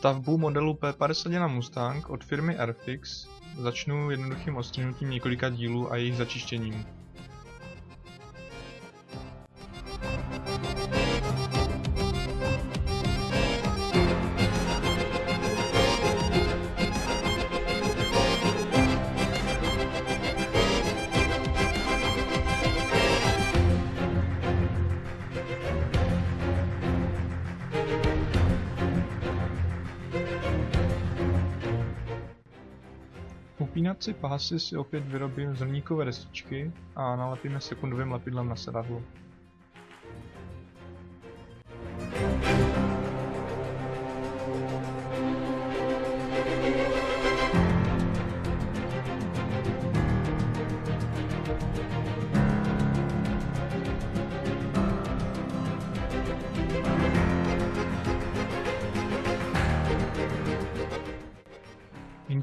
Stavbu modelu P51 Mustang od firmy Airfix začnu jednoduchým odstřihnutím několika dílů a jejich začištěním. Upínací pásy si opět vyrobím z hliníkové destičky a nalepíme sekundovým lepidlem na sedadlo.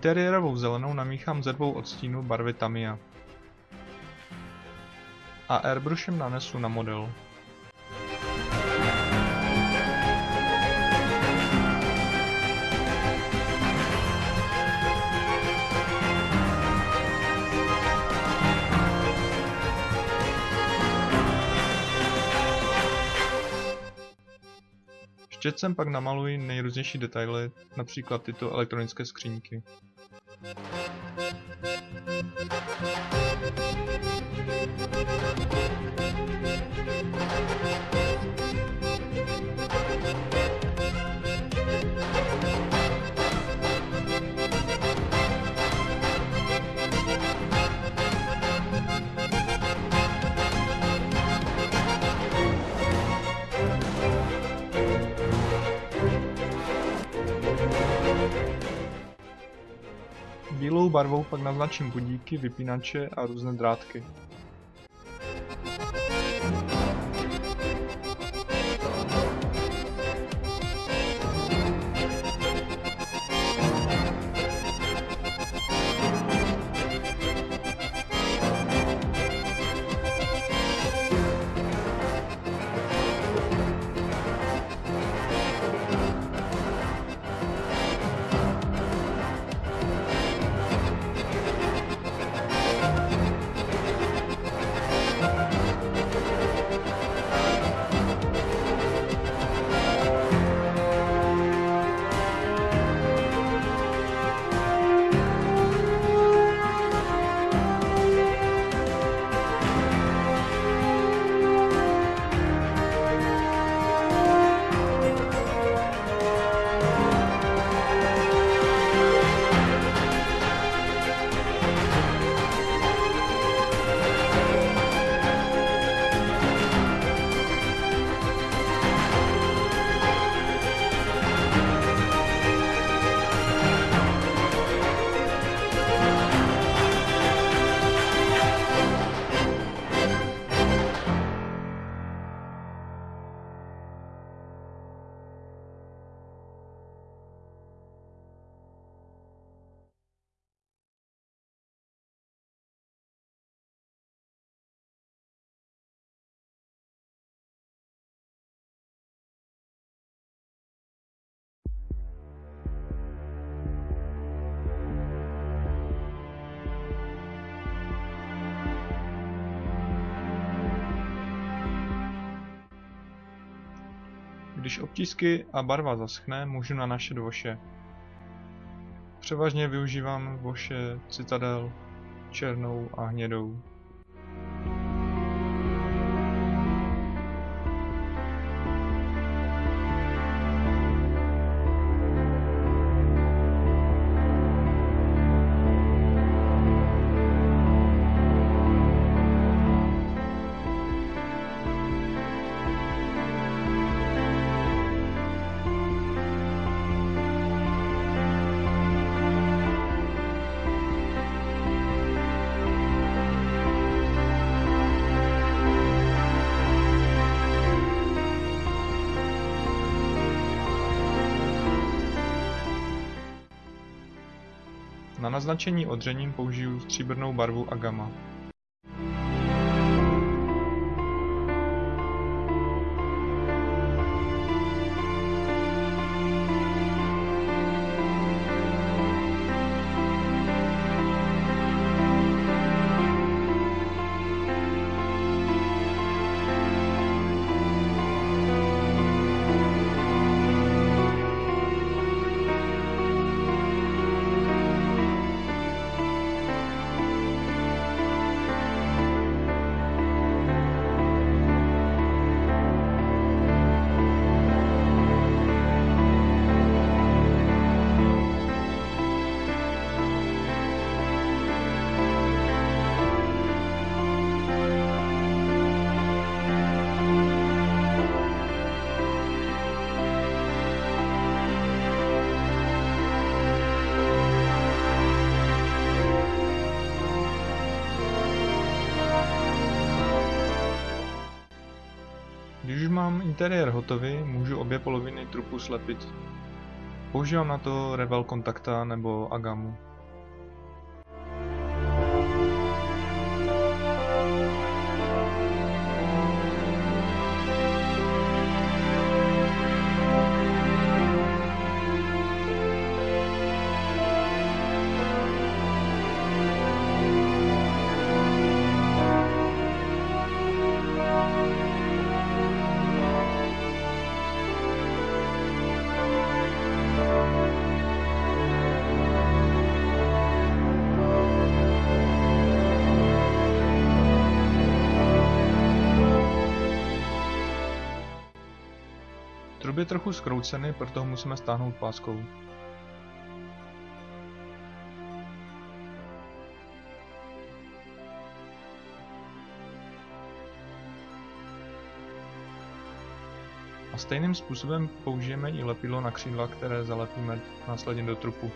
Interiérovou zelenou namíchám ze dvou odstínů barvy Tamiya. A airbrushem nanesu na model. Štětcem pak namaluji nejrůznější detaily, například tyto elektronické skříňky. Barvou pak naznačím budíky, vypínače a různé drátky. Když obtisky a barva zaschne, můžu nanášet voše. Převážně využívám voše Citadel, černou a hnědou. Na naznačení odřením použiju stříbrnou barvu Agama. Mám interiér hotový, můžu obě poloviny trupu slepit. Používám na to Revel Kontakta nebo Agamu. Trub je trochu skroucený, proto ho musíme stáhnout páskou. A stejným způsobem použijeme i lepidlo na křídla, které zalepíme následně do trupu.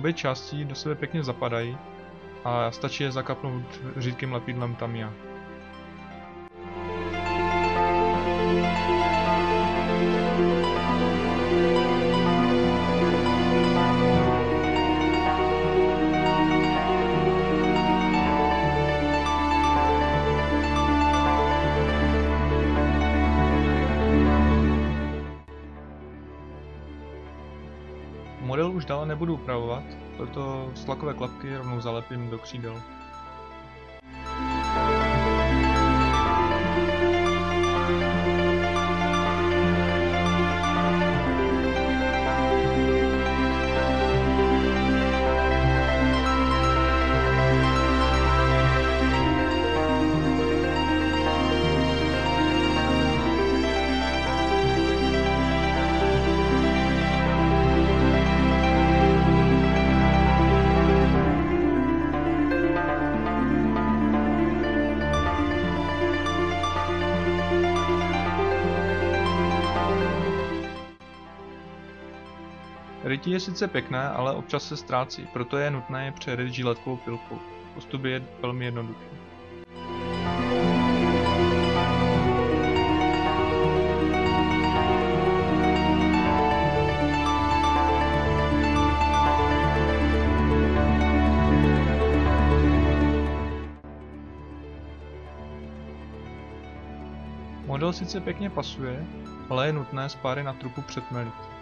Obě části do sebe pěkně zapadají a stačí je zakapnout řídkým lepidlem Tamiya. Už dále nebudu upravovat, proto slakové klapky rovnou zalepím do křídel. Rytí je sice pěkné, ale občas se ztrácí, proto je nutné je přeryt žiletkovou pilkou. Postup je velmi jednoduchý. Model sice pěkně pasuje, ale je nutné spáry na trupu přetmelit.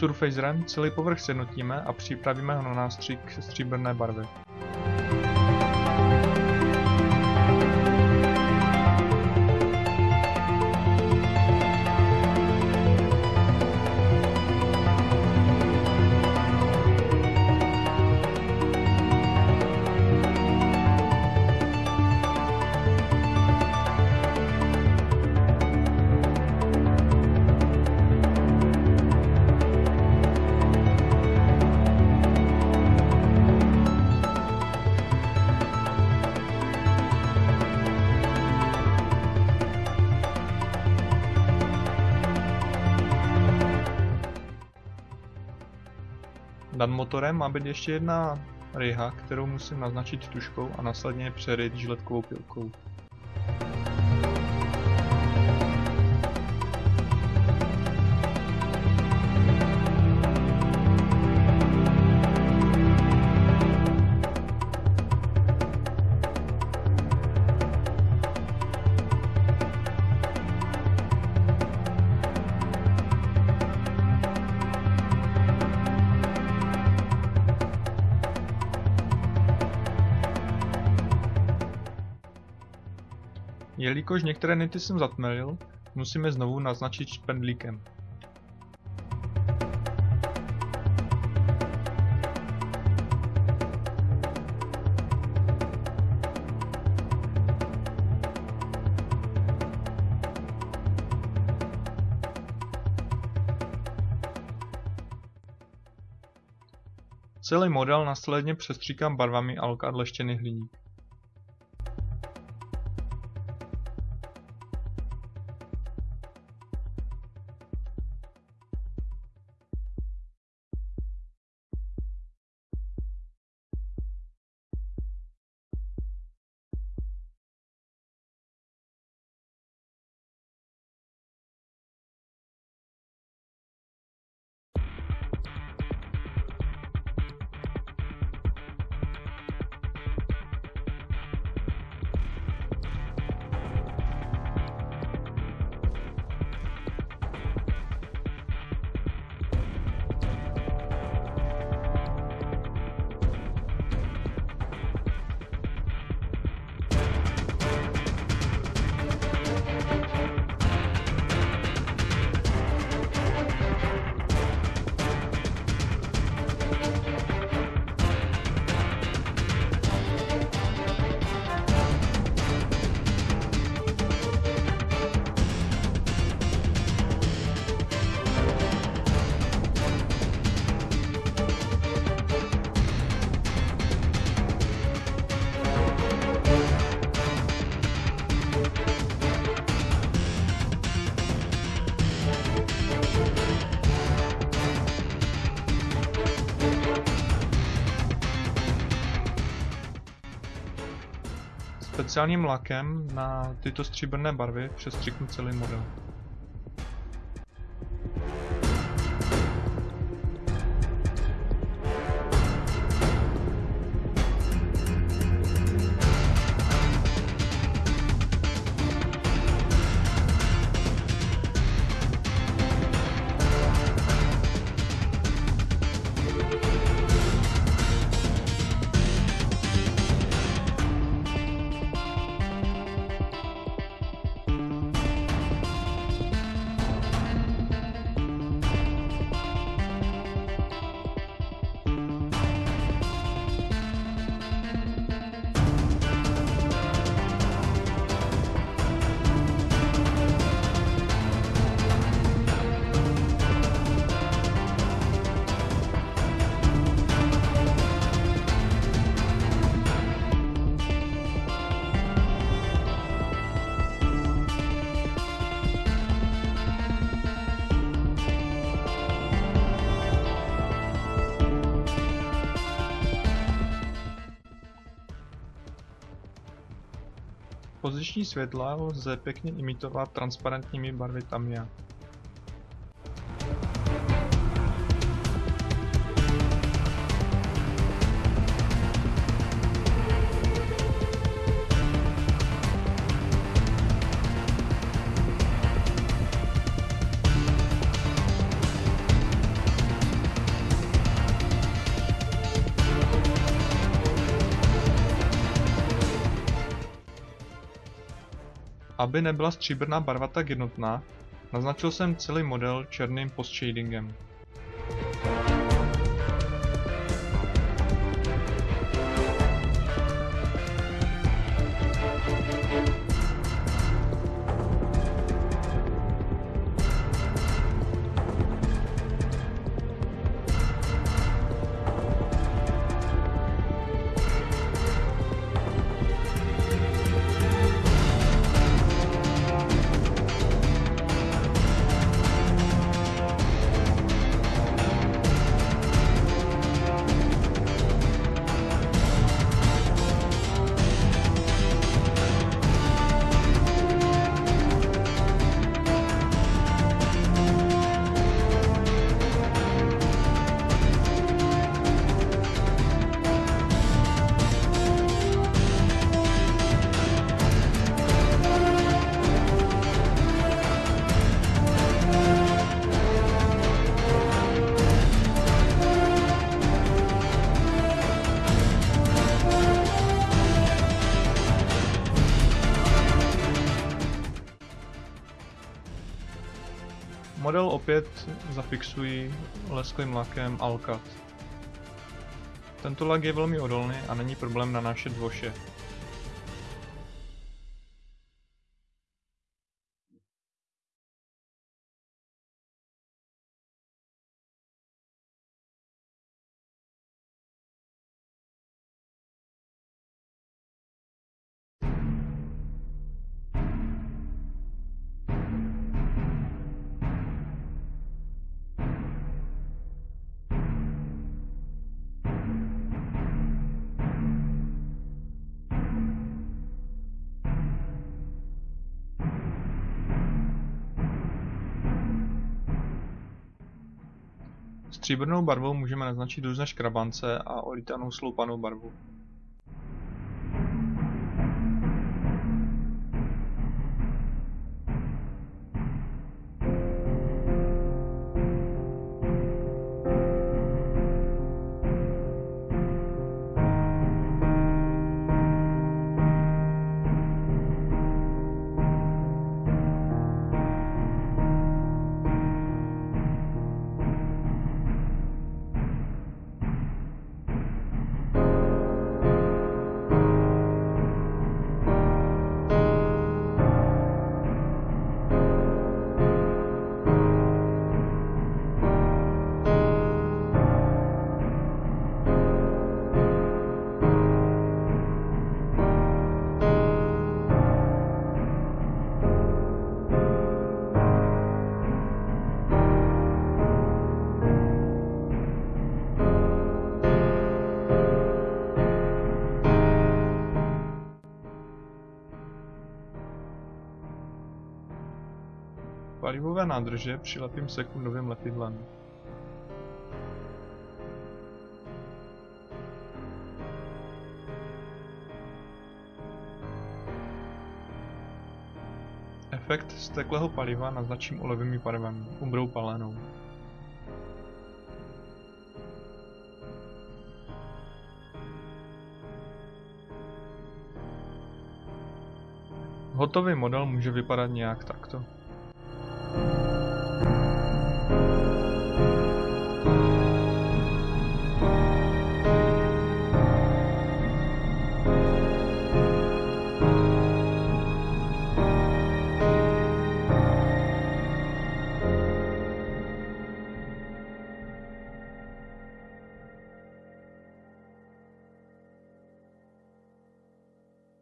Surfacerem celý povrch sjednotíme a připravíme ho na nástřik stříbrné barvy. Nad motorem má být ještě jedna ryha, kterou musím naznačit tuškou a následně přeryt žiletkovou pilkou. Jelikož některé nity jsem zatmelil, Musíme znovu naznačit špendlíkem. Celý model následně přestříkám barvami alkad leštěný hliník. Speciálním lakem na tyto stříbrné barvy přestřiknu celý model. Poziční světla lze pěkně imitovat transparentními barvy Tamiya. Aby nebyla stříbrná barva tak jednotná, naznačil jsem celý model černým postshadingem. Model opět zafixuji lesklým lakem Alcat. Tento lak je velmi odolný a není problém nanášet voše. Stříbrnou barvou můžeme naznačit různé škrabance a olítanou sloupanou barvu. Palivové nádrže přilepím sekundovým lepidlem. Efekt steklého paliva naznačím olivovým barvem, umbrou palenou. Hotový model může vypadat nějak takto.